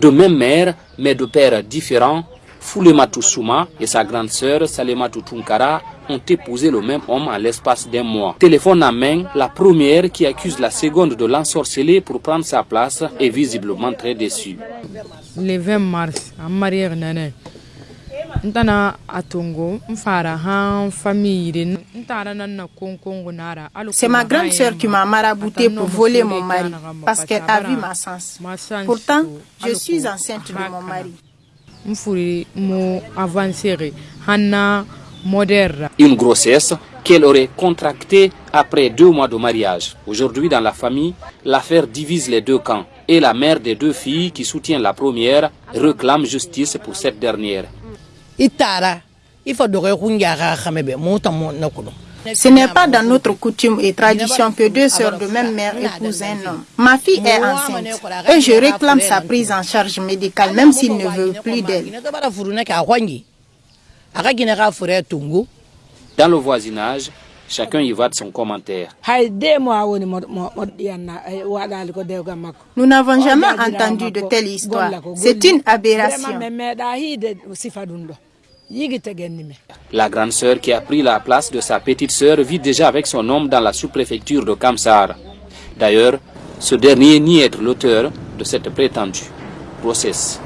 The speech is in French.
De même mère, mais de pères différents, Foulematou Souma et sa grande sœur Salematou Tunkara ont épousé le même homme en l'espace d'un mois. Téléphone en main, la première qui accuse la seconde de l'ensorceler pour prendre sa place est visiblement très déçue. Le 20 mars, en mariage nana. ntana atongo mfara han famille ntara nanna konkongo nara C'est ma grande sœur qui m'a marabouté pour voler mon mari parce qu'elle a vu ma sens. Pourtant, je suis enceinte de mon mari. mfuri mo avancere hanna moderne Une grossesse qu'elle aurait contractée après deux mois de mariage. Aujourd'hui, dans la famille, l'affaire divise les deux camps et la mère des deux filles qui soutient la première réclame justice pour cette dernière. Ce n'est pas dans notre coutume et tradition que deux sœurs de même mère épousent un homme. Ma fille est enceinte et je réclame sa prise en charge médicale même s'il ne veut plus d'elle. Dans le voisinage, chacun y va de son commentaire. Nous n'avons jamais entendu de telle histoire. C'est une aberration. La grande sœur qui a pris la place de sa petite sœur vit déjà avec son homme dans la sous-préfecture de Kamsar. D'ailleurs, ce dernier nie être l'auteur de cette prétendue grossesse.